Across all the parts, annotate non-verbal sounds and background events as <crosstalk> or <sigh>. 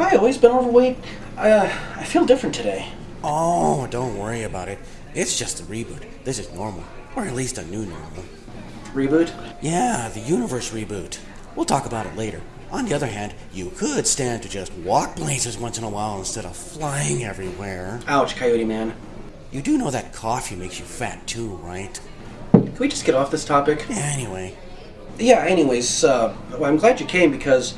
I always been overweight? Uh, I feel different today. Oh, don't worry about it. It's just a reboot. This is normal. Or at least a new normal. Reboot? Yeah, the universe reboot. We'll talk about it later. On the other hand, you could stand to just walk places once in a while instead of flying everywhere. Ouch, Coyote Man. You do know that coffee makes you fat too, right? Can we just get off this topic? Anyway, Yeah, anyways, uh, well, I'm glad you came because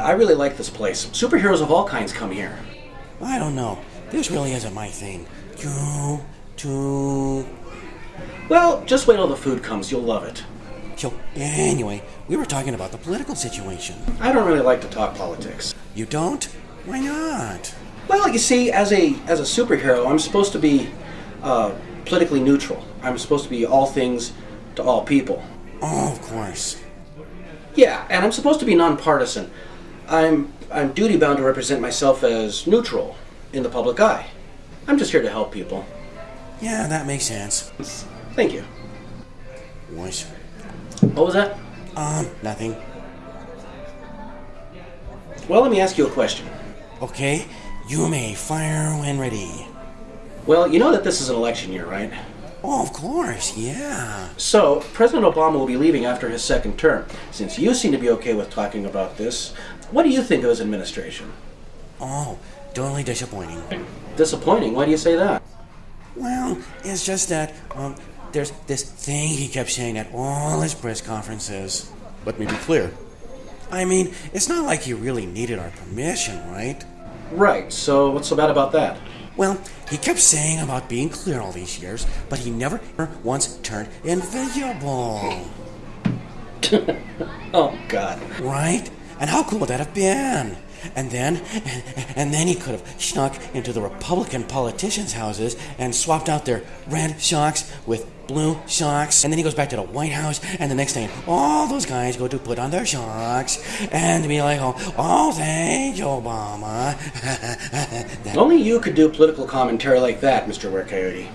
I really like this place. Superheroes of all kinds come here. I don't know. This really isn't my thing. You, to. Well, just wait till the food comes. You'll love it. So, anyway, we were talking about the political situation. I don't really like to talk politics. You don't? Why not? Well, you see, as a as a superhero, I'm supposed to be uh, politically neutral. I'm supposed to be all things to all people. Oh, of course. Yeah, and I'm supposed to be nonpartisan. I'm I'm duty bound to represent myself as neutral in the public eye. I'm just here to help people. Yeah, that makes sense. Thank you. Was. What was that? Um, nothing. Well, let me ask you a question. Okay, you may fire when ready. Well, you know that this is an election year, right? Oh, of course, yeah. So, President Obama will be leaving after his second term. Since you seem to be okay with talking about this, what do you think of his administration? Oh, totally disappointing. Disappointing. Why do you say that? Well, it's just that, um, there's this thing he kept saying at all his press conferences. Let me be clear. I mean, it's not like he really needed our permission, right? Right. So, what's so bad about that? Well, he kept saying about being clear all these years, but he never once turned invisible. <laughs> Oh God. Right? And how cool would that have been? And then, and then he could have snuck into the Republican politicians' houses and swapped out their red socks with blue socks. And then he goes back to the White House, and the next thing, all those guys go to put on their socks and be like, oh, oh thank you, Obama. <laughs> Only you could do political commentary like that, Mr. Were Coyote.